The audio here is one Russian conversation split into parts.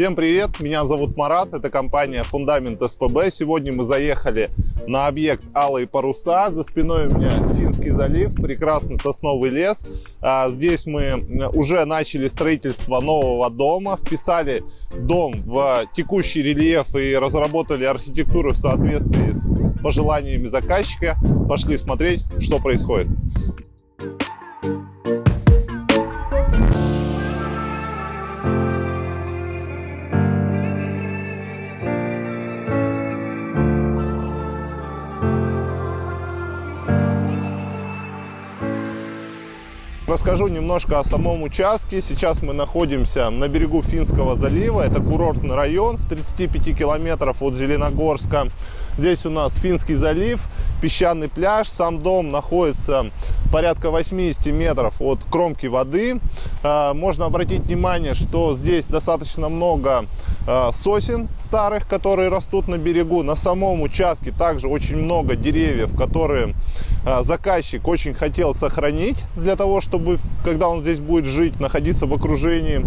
Всем привет, меня зовут Марат, это компания Фундамент СПБ. Сегодня мы заехали на объект Алые паруса. За спиной у меня Финский залив, прекрасный сосновый лес. А, здесь мы уже начали строительство нового дома, вписали дом в текущий рельеф и разработали архитектуру в соответствии с пожеланиями заказчика. Пошли смотреть, что происходит. Расскажу немножко о самом участке. Сейчас мы находимся на берегу Финского залива. Это курортный район в 35 километров от Зеленогорска. Здесь у нас Финский залив, песчаный пляж. Сам дом находится порядка 80 метров от кромки воды. А, можно обратить внимание, что здесь достаточно много а, сосен старых, которые растут на берегу. На самом участке также очень много деревьев, которые а, заказчик очень хотел сохранить для того, чтобы, когда он здесь будет жить, находиться в окружении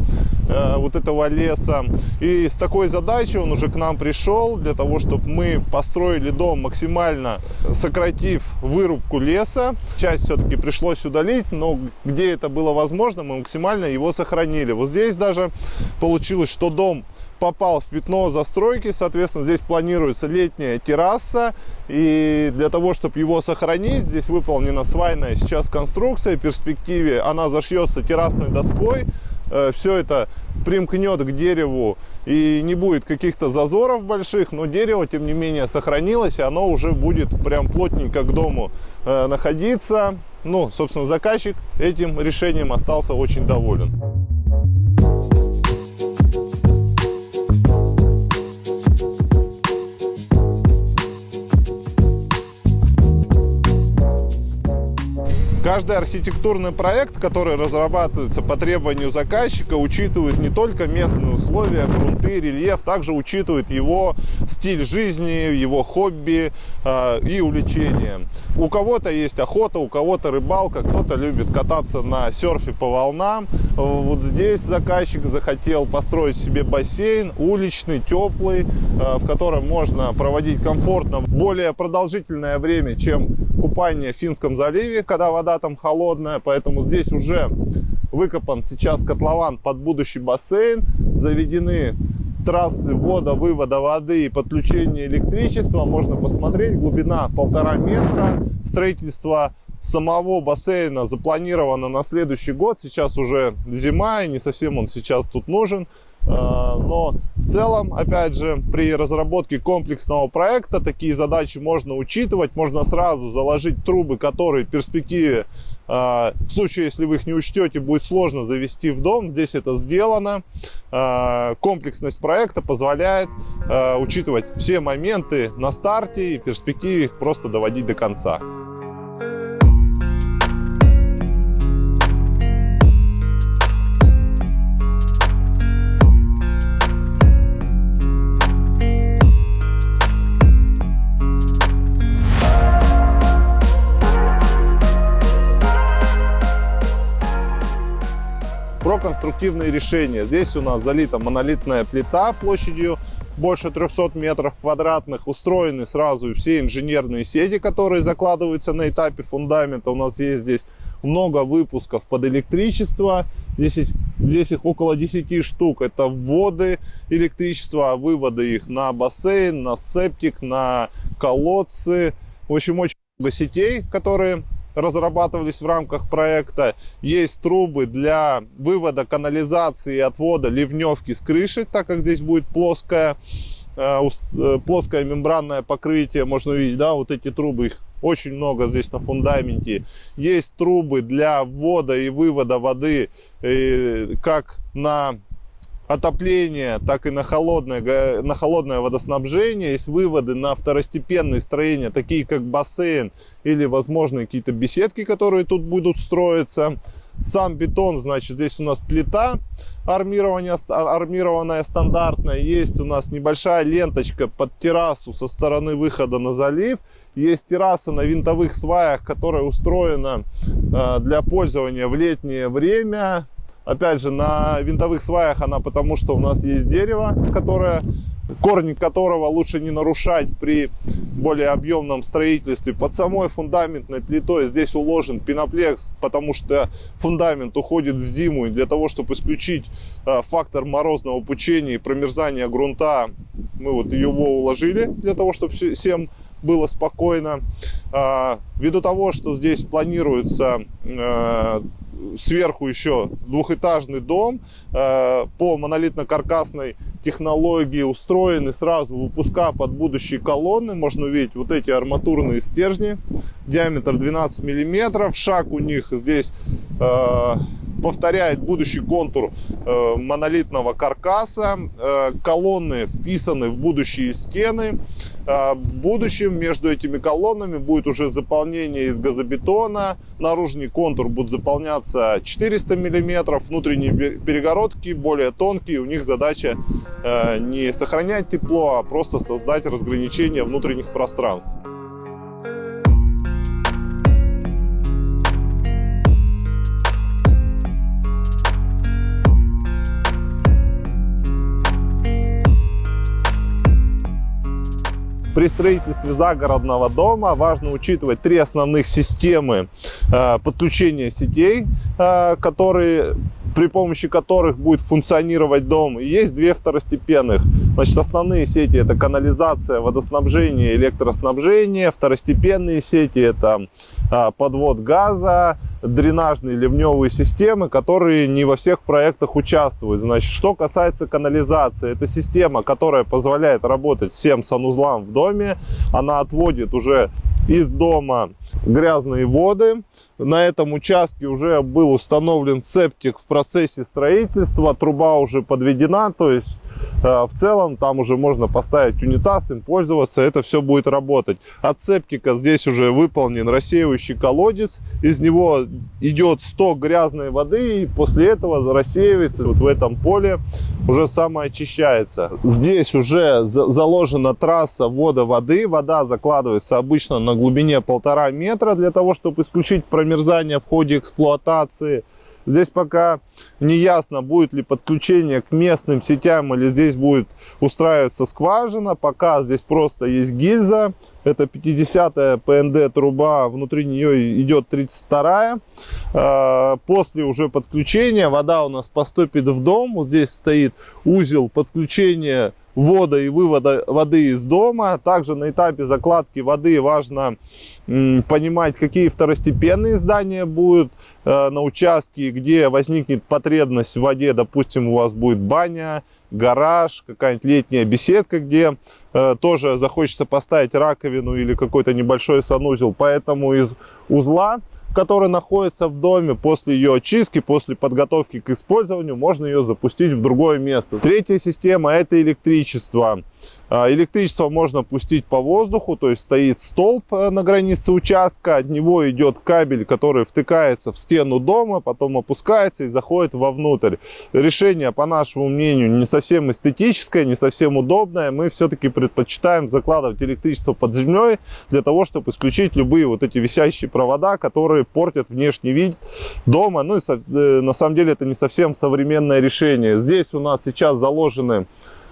вот этого леса. И с такой задачей он уже к нам пришел, для того, чтобы мы построили дом максимально сократив вырубку леса. Часть все-таки все пришлось удалить, но где это было возможно, мы максимально его сохранили. Вот здесь даже получилось, что дом попал в пятно застройки, соответственно, здесь планируется летняя терраса, и для того, чтобы его сохранить, здесь выполнена свайная сейчас конструкция, в перспективе она зашьется террасной доской, Э, все это примкнет к дереву и не будет каких-то зазоров больших, но дерево, тем не менее, сохранилось, и оно уже будет прям плотненько к дому э, находиться. Ну, собственно, заказчик этим решением остался очень доволен. Каждый архитектурный проект, который разрабатывается по требованию заказчика, учитывает не только местные условия, грунты, рельеф, также учитывает его стиль жизни, его хобби э, и увлечения. У кого-то есть охота, у кого-то рыбалка, кто-то любит кататься на серфе по волнам. Вот здесь заказчик захотел построить себе бассейн, уличный, теплый, э, в котором можно проводить комфортно более продолжительное время, чем купание в Финском заливе, когда вода там холодная, поэтому здесь уже выкопан сейчас котлован под будущий бассейн, заведены трассы ввода, вывода воды и подключения электричества. Можно посмотреть, глубина полтора метра, строительство самого бассейна запланировано на следующий год. Сейчас уже зима, и не совсем он сейчас тут нужен. А, но в целом, опять же, при разработке комплексного проекта такие задачи можно учитывать. Можно сразу заложить трубы, которые в перспективе, а, в случае, если вы их не учтете, будет сложно завести в дом. Здесь это сделано. А, комплексность проекта позволяет учитывать все моменты на старте и в перспективе их просто доводить до конца. Про конструктивные решения. Здесь у нас залита монолитная плита площадью больше 300 метров квадратных. Устроены сразу все инженерные сети, которые закладываются на этапе фундамента. У нас есть здесь много выпусков под электричество. Здесь, здесь их около 10 штук. Это вводы электричества, выводы их на бассейн, на септик, на колодцы. В общем, очень много сетей, которые разрабатывались в рамках проекта. Есть трубы для вывода канализации и отвода ливневки с крыши, так как здесь будет плоское, э, э, плоское мембранное покрытие. Можно увидеть, да, вот эти трубы, их очень много здесь на фундаменте. Есть трубы для ввода и вывода воды э, как на отопления, так и на холодное, на холодное водоснабжение. Есть выводы на второстепенные строения, такие как бассейн или, возможно, какие-то беседки, которые тут будут строиться. Сам бетон, значит, здесь у нас плита армирования, армированная стандартная. Есть у нас небольшая ленточка под террасу со стороны выхода на залив. Есть терраса на винтовых сваях, которая устроена э, для пользования в летнее время Опять же, на винтовых сваях она потому, что у нас есть дерево, которое корни которого лучше не нарушать при более объемном строительстве. Под самой фундаментной плитой здесь уложен пеноплекс, потому что фундамент уходит в зиму. И для того, чтобы исключить э, фактор морозного пучения и промерзания грунта, мы вот его уложили, для того, чтобы всем было спокойно. А, ввиду того, что здесь планируется э, сверху еще двухэтажный дом э, по монолитно-каркасной технологии устроены сразу выпуска под будущие колонны. Можно увидеть вот эти арматурные стержни. Диаметр 12 миллиметров. Шаг у них здесь э, повторяет будущий контур э, монолитного каркаса. Э, колонны вписаны в будущие стены. Э, в будущем между этими колоннами будет уже заполнение из газобетона. Наружный контур будет заполняться 400 миллиметров. Внутренние перегородки более тонкие. У них задача э, не сохранять тепло, а просто создать разграничение внутренних пространств. При строительстве загородного дома важно учитывать три основных системы э, подключения сетей, э, которые при помощи которых будет функционировать дом. Есть две второстепенных. Значит, основные сети это канализация, водоснабжение, электроснабжение. Второстепенные сети это а, подвод газа, дренажные ливневые системы, которые не во всех проектах участвуют. Значит, что касается канализации, это система, которая позволяет работать всем санузлам в доме. Она отводит уже из дома грязные воды. На этом участке уже был установлен септик в процессе строительства, труба уже подведена, то есть Э, в целом там уже можно поставить унитаз, им пользоваться, это все будет работать. От септика здесь уже выполнен рассеивающий колодец, из него идет сток грязной воды, и после этого рассеивается вот в этом поле, уже самоочищается. Здесь уже заложена трасса ввода воды, вода закладывается обычно на глубине полтора метра для того, чтобы исключить промерзание в ходе эксплуатации. Здесь пока не ясно, будет ли подключение к местным сетям или здесь будет устраиваться скважина. Пока здесь просто есть гильза. Это 50-я ПНД труба, внутри нее идет 32-я. А, после уже подключения вода у нас поступит в дом. Вот здесь стоит узел подключения ввода и вывода воды из дома. Также на этапе закладки воды важно понимать, какие второстепенные здания будут э, на участке, где возникнет потребность в воде. Допустим, у вас будет баня, гараж, какая-нибудь летняя беседка, где э, тоже захочется поставить раковину или какой-то небольшой санузел. Поэтому из узла который находится в доме, после ее очистки, после подготовки к использованию, можно ее запустить в другое место. Третья система – это электричество. А, электричество можно пустить по воздуху, то есть стоит столб э, на границе участка, от него идет кабель, который втыкается в стену дома, потом опускается и заходит вовнутрь. Решение, по нашему мнению, не совсем эстетическое, не совсем удобное. Мы все-таки предпочитаем закладывать электричество под землей для того, чтобы исключить любые вот эти висящие провода, которые портят внешний вид дома. Ну и э, на самом деле это не совсем современное решение. Здесь у нас сейчас заложены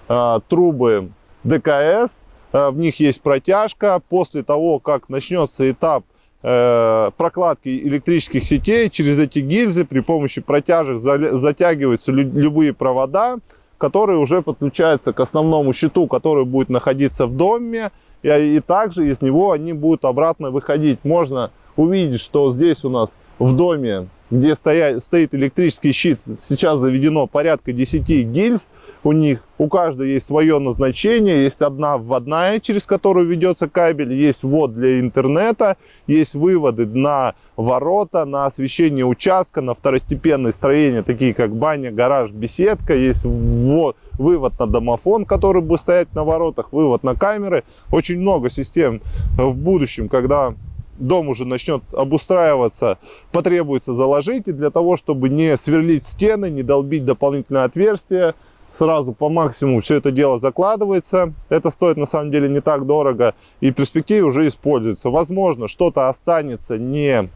э, трубы ДКС, э, в них есть протяжка. После того, как начнется этап э, прокладки электрических сетей, через эти гильзы при помощи протяжек затягиваются любые провода, которые уже подключаются к основному щиту, который будет находиться в доме. И, и также из него они будут обратно выходить. Можно увидеть, что здесь у нас в доме, где стоя, стоит электрический щит, сейчас заведено порядка 10 гильз у них. У каждой есть свое назначение. Есть одна вводная, через которую ведется кабель. Есть ввод для интернета. Есть выводы на ворота, на освещение участка, на второстепенные строения, такие как баня, гараж, беседка. Есть ввод, вывод на домофон, который будет стоять на воротах, вывод на камеры. Очень много систем в будущем, когда дом уже начнет обустраиваться, потребуется заложить. И для того, чтобы не сверлить стены, не долбить дополнительные отверстия, сразу по максимуму все это дело закладывается. Это стоит на самом деле не так дорого и в перспективе уже используется. Возможно, что-то останется не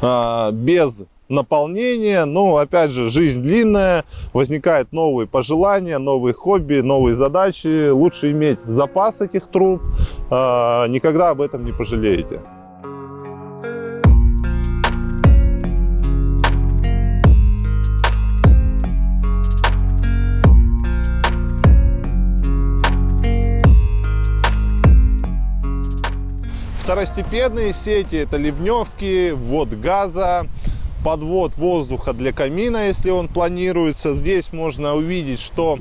а, без наполнение. Но, опять же, жизнь длинная, возникают новые пожелания, новые хобби, новые задачи. Лучше иметь запас этих труб, а, никогда об этом не пожалеете. Второстепенные сети это ливневки, ввод газа, подвод воздуха для камина, если он планируется. Здесь можно увидеть, что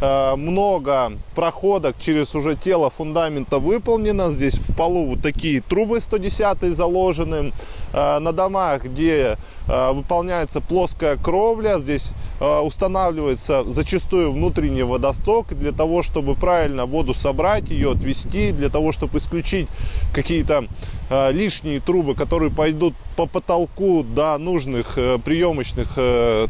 э, много проходок через уже тело фундамента выполнено. Здесь в полу вот такие трубы 110 заложены. Э, на домах, где э, выполняется плоская кровля, здесь э, устанавливается зачастую внутренний водосток для того, чтобы правильно воду собрать, ее отвести, для того, чтобы исключить какие-то лишние трубы, которые пойдут по потолку до нужных приемочных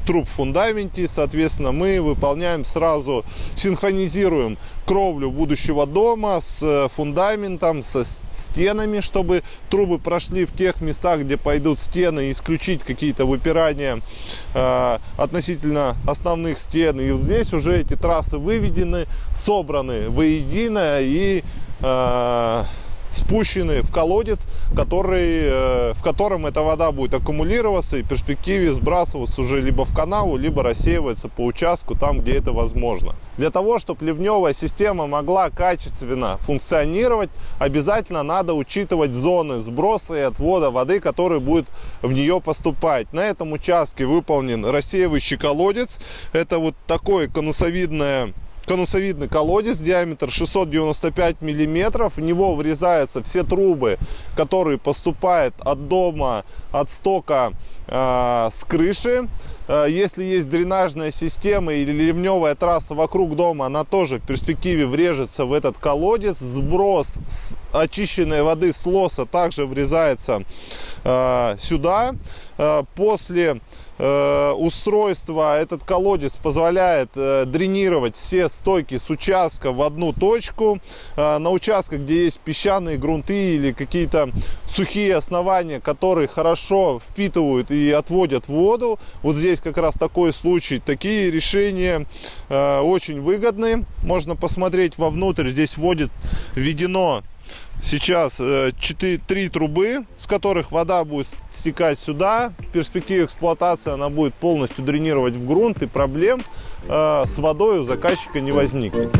труб в фундаменте. Соответственно, мы выполняем сразу, синхронизируем кровлю будущего дома с фундаментом, со стенами, чтобы трубы прошли в тех местах, где пойдут стены, исключить какие-то выпирания э, относительно основных стен. И здесь уже эти трассы выведены, собраны воедино и э, спущены в колодец, который, э, в котором эта вода будет аккумулироваться и в перспективе сбрасываться уже либо в канаву, либо рассеиваться по участку там, где это возможно. Для того, чтобы ливневая система могла качественно функционировать, обязательно надо учитывать зоны сброса и отвода воды, который будет в нее поступать. На этом участке выполнен рассеивающий колодец. Это вот такое конусовидное конусовидный колодец, диаметр 695 миллиметров. В него врезаются все трубы, которые поступают от дома, от стока э, с крыши. Э, если есть дренажная система или ливневая трасса вокруг дома, она тоже в перспективе врежется в этот колодец. Сброс очищенной воды с лоса также врезается э, сюда. Э, после э, устройства этот колодец позволяет э, дренировать все стойки с участка в одну точку. На участках, где есть песчаные грунты или какие-то сухие основания, которые хорошо впитывают и отводят воду. Вот здесь как раз такой случай. Такие решения очень выгодны. Можно посмотреть вовнутрь. Здесь вводит введено сейчас 4, э, 3 трубы, с которых вода будет стекать сюда. В перспективе эксплуатации она будет полностью дренировать в грунт, и проблем э, с водой у заказчика не возникнет.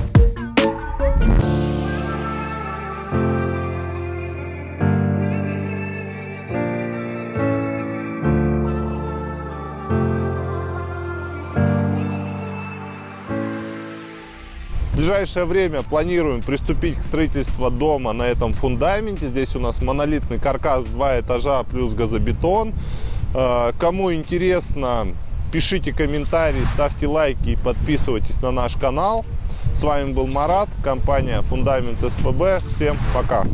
Ближайшее время планируем приступить к строительству дома на этом фундаменте. Здесь у нас монолитный каркас, два этажа плюс газобетон. Э, кому интересно, пишите комментарии, ставьте лайки и подписывайтесь на наш канал. С вами был Марат, компания Фундамент СПБ. Всем пока!